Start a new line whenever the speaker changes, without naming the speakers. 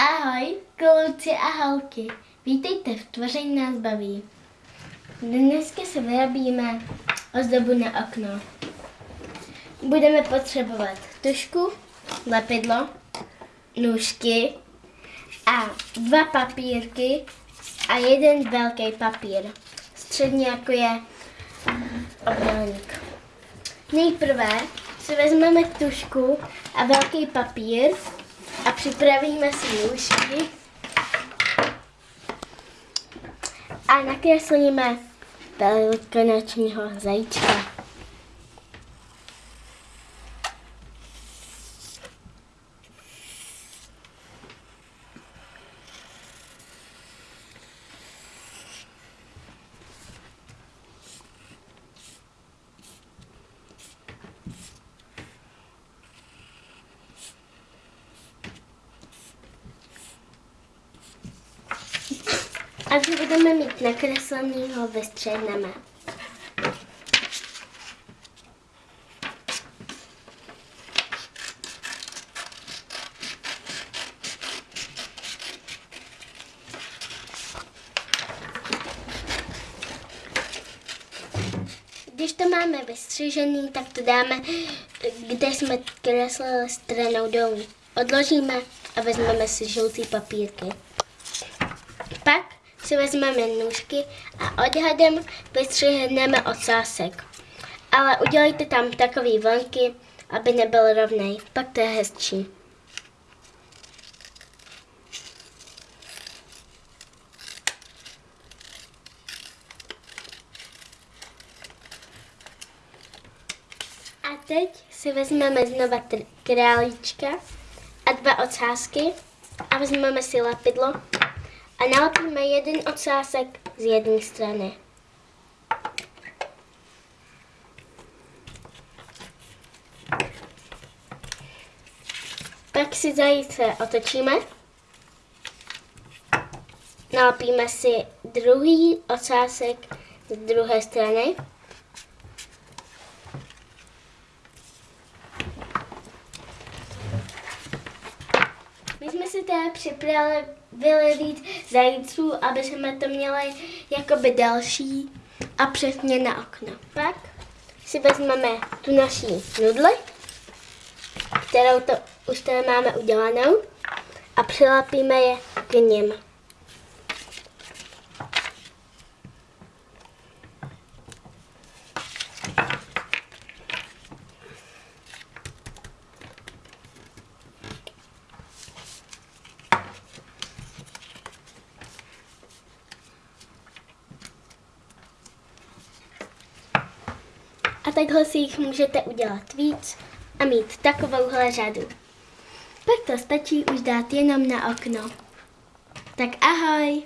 Ahoj, kluci a holky. Vítejte v Tvoření nás baví. Dneska se vyrobíme ozdobu na okno. Budeme potřebovat tušku, lepidlo, nůžky a dva papírky a jeden velký papír. Středně jako je obdélník. Nejprve si vezmeme tušku a velký papír připravíme si nůžky a nakreslíme velikonočního zajíčka. Až ho budeme mít nakreslený, ho vystřihneme. Když to máme vystřižený, tak to dáme, kde jsme kreslili stranou dolů. Odložíme a vezmeme si žlutý papírky. Pak si vezmeme nůžky a odhadem vystřihneme ocásek. Ale udělejte tam takový vlnky, aby nebyl rovnej. Pak to je hezčí. A teď si vezmeme znova králíčka a dva ocásky a vezmeme si lepidlo a nalepíme jeden ocásek z jedné strany. Pak si zajíce otočíme. Nalepíme si druhý ocásek z druhé strany. Si teda připravili víc zajíců, aby jsme to měli jakoby další a přesně na okno. Pak si vezmeme tu naší nudli, kterou to už tady máme udělanou a přilepíme je k nim. A takhle si jich můžete udělat víc a mít takovouhle řadu. Pak to stačí už dát jenom na okno. Tak ahoj!